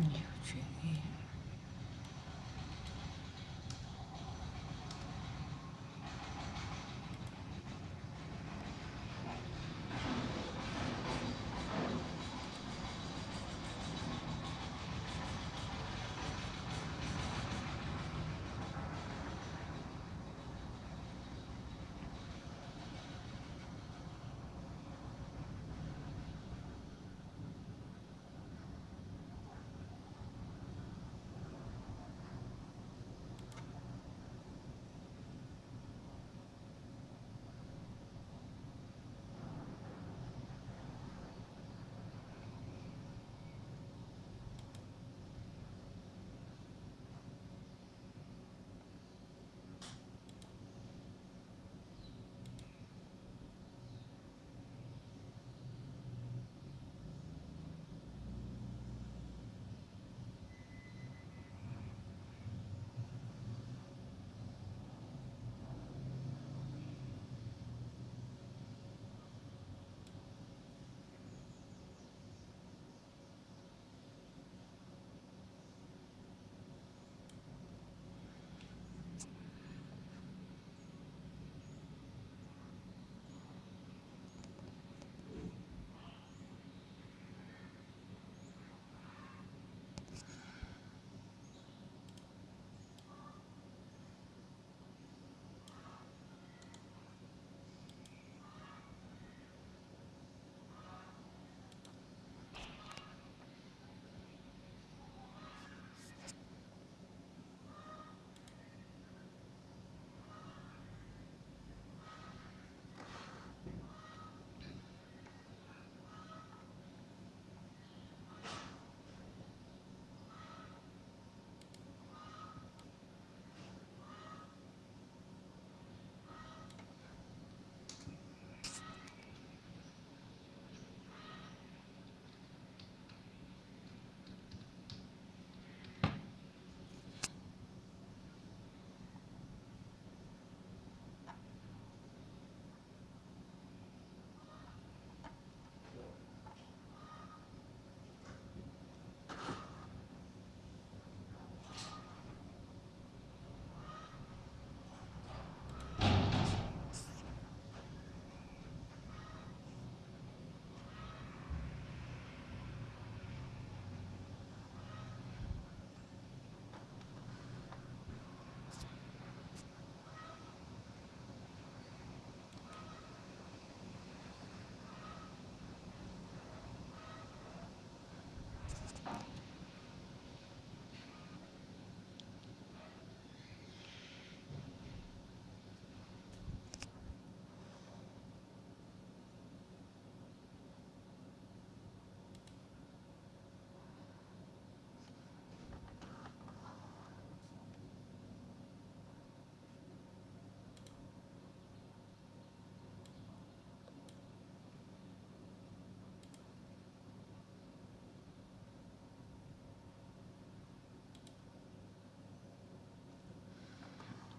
你有权利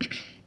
you